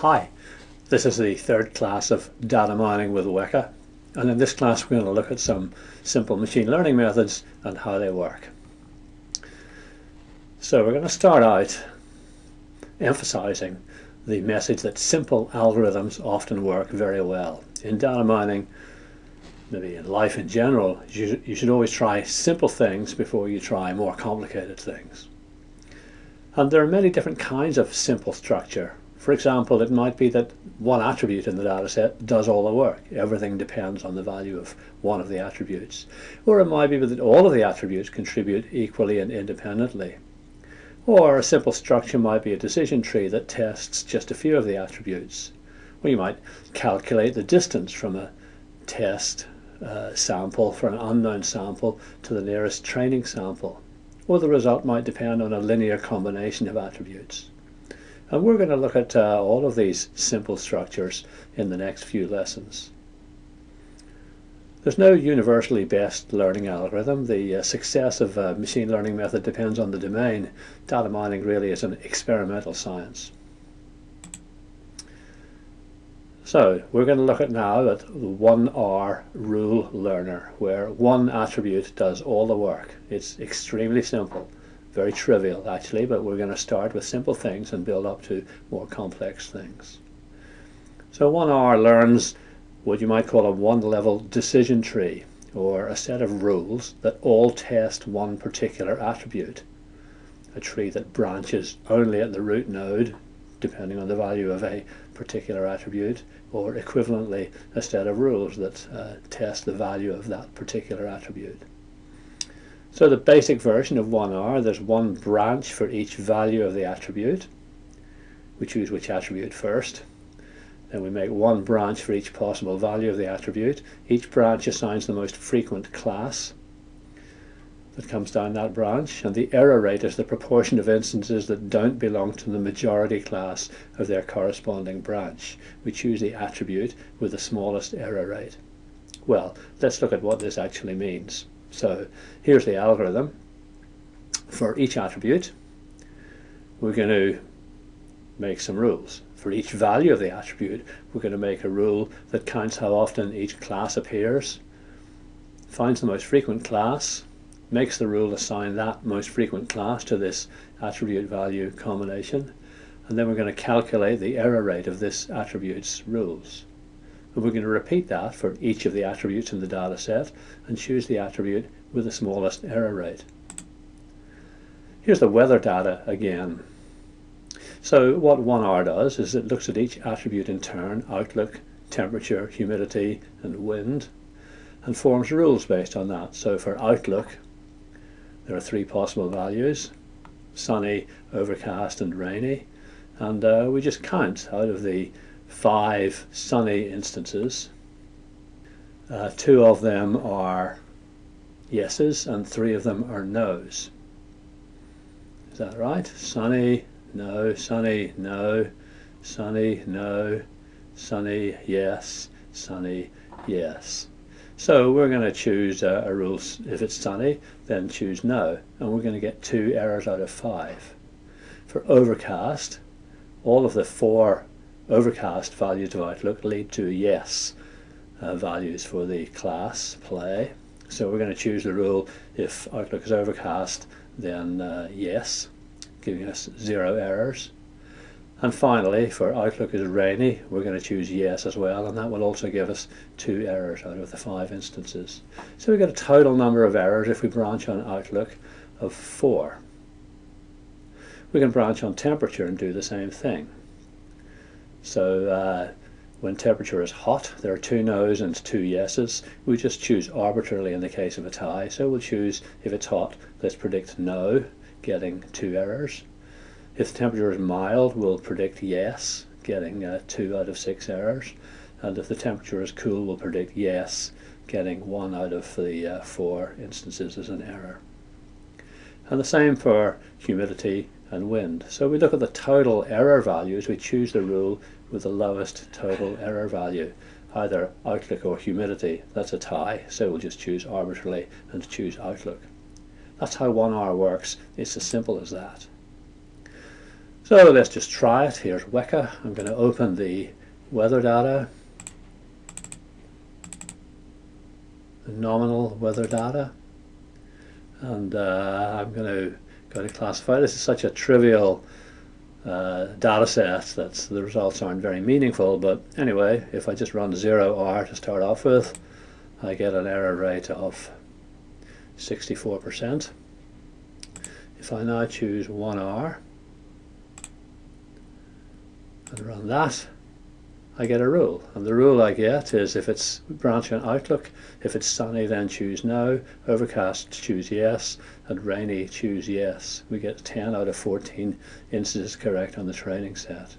Hi, this is the third class of data mining with Weka and in this class we're going to look at some simple machine learning methods and how they work. So we're going to start out emphasizing the message that simple algorithms often work very well. In data mining, maybe in life in general, you, you should always try simple things before you try more complicated things. And there are many different kinds of simple structure for example, it might be that one attribute in the dataset does all the work. Everything depends on the value of one of the attributes. Or it might be that all of the attributes contribute equally and independently. Or a simple structure might be a decision tree that tests just a few of the attributes. Or you might calculate the distance from a test uh, sample for an unknown sample to the nearest training sample. Or the result might depend on a linear combination of attributes. And we're going to look at uh, all of these simple structures in the next few lessons. There's no universally best learning algorithm. The uh, success of a machine learning method depends on the domain. Data mining really is an experimental science. So we're going to look at now at the 1R rule learner, where one attribute does all the work. It's extremely simple very trivial actually, but we're going to start with simple things and build up to more complex things. So 1R learns what you might call a one-level decision tree, or a set of rules that all test one particular attribute. A tree that branches only at the root node, depending on the value of a particular attribute, or equivalently a set of rules that uh, test the value of that particular attribute. So the basic version of 1R, there's one branch for each value of the attribute. We choose which attribute first. Then we make one branch for each possible value of the attribute. Each branch assigns the most frequent class that comes down that branch, and the error rate is the proportion of instances that don't belong to the majority class of their corresponding branch. We choose the attribute with the smallest error rate. Well, let's look at what this actually means. So here's the algorithm. For each attribute, we're going to make some rules. For each value of the attribute, we're going to make a rule that counts how often each class appears, finds the most frequent class, makes the rule assign that most frequent class to this attribute value combination, and then we're going to calculate the error rate of this attribute's rules. And we're going to repeat that for each of the attributes in the data set and choose the attribute with the smallest error rate. Here's the weather data again. So what 1R does is it looks at each attribute in turn, outlook, temperature, humidity and wind, and forms rules based on that. So for outlook, there are three possible values, sunny, overcast and rainy, and uh, we just count out of the five sunny instances. Uh, two of them are yeses and three of them are no's. Is that right? Sunny, no, sunny, no, sunny, no, sunny, yes, sunny, yes. So we're going to choose a, a rule, if it's sunny, then choose no, and we're going to get two errors out of five. For overcast, all of the four overcast values of Outlook lead to yes uh, values for the class play. So we're going to choose the rule if Outlook is overcast then uh, yes, giving us zero errors. And finally, for Outlook is rainy, we're going to choose yes as well, and that will also give us two errors out of the five instances. So we get a total number of errors if we branch on Outlook of four. We can branch on temperature and do the same thing. So uh, when temperature is hot, there are two no's and two yeses. We just choose arbitrarily in the case of a tie. So we'll choose, if it's hot, let's predict no, getting two errors. If the temperature is mild, we'll predict yes, getting uh, two out of six errors. And if the temperature is cool, we'll predict yes, getting one out of the uh, four instances as an error. And the same for humidity and wind. So we look at the total error values, we choose the rule with the lowest total error value, either outlook or humidity. That's a tie, so we'll just choose arbitrarily and choose outlook. That's how 1R works. It's as simple as that. So let's just try it. Here's Weka. I'm going to open the weather data, the nominal weather data, and uh, I'm going to go to classify. This is such a trivial uh, data set that the results aren't very meaningful, but anyway, if I just run 0R to start off with, I get an error rate of 64%. If I now choose 1R and run that, I get a rule. And the rule I get is if it's branch on Outlook, if it's sunny then choose no, overcast choose yes, and rainy choose yes. We get 10 out of 14 instances correct on the training set.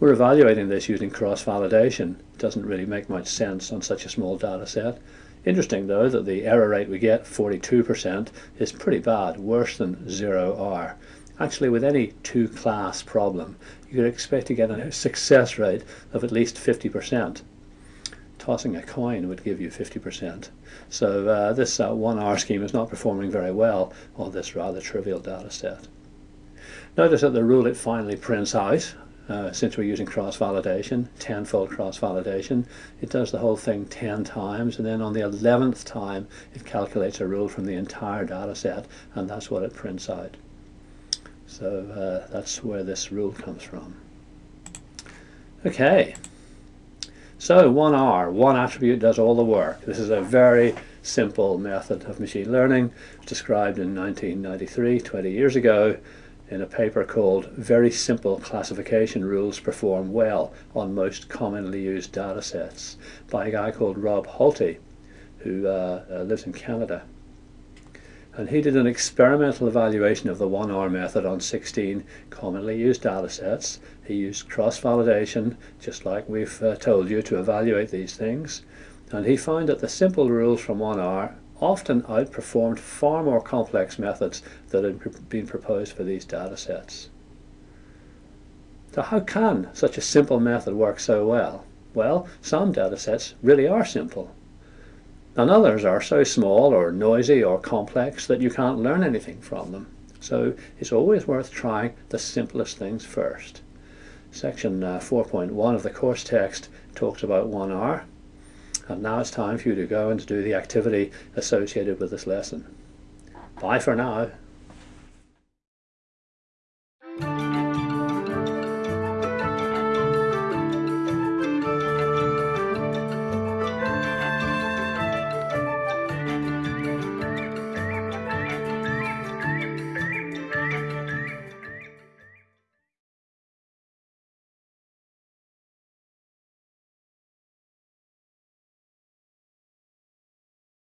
We're evaluating this using cross-validation. It doesn't really make much sense on such a small data set. Interesting though that the error rate we get, 42%, is pretty bad, worse than 0R. Actually with any two class problem you could expect to get a success rate of at least 50%. Tossing a coin would give you 50%. So uh, this uh, 1R scheme is not performing very well on this rather trivial data set. Notice that the rule it finally prints out uh, since we're using cross-validation, tenfold cross-validation, it does the whole thing 10 times, and then on the 11th time, it calculates a rule from the entire data set, and that's what it prints out. So uh, that's where this rule comes from. Okay, so 1R, one attribute does all the work. This is a very simple method of machine learning described in 1993, 20 years ago, in a paper called Very Simple Classification Rules Perform Well on Most Commonly Used Data Sets by a guy called Rob Holte who uh, uh, lives in Canada. And he did an experimental evaluation of the 1R method on 16 commonly used data sets. He used cross-validation, just like we've uh, told you, to evaluate these things. And he found that the simple rules from 1R often outperformed far more complex methods that had been proposed for these data sets. So how can such a simple method work so well? Well, some data sets really are simple. And others are so small or noisy or complex that you can't learn anything from them. So it's always worth trying the simplest things first. Section uh, 4.1 of the course text talks about 1R and now it's time for you to go and do the activity associated with this lesson. Bye for now.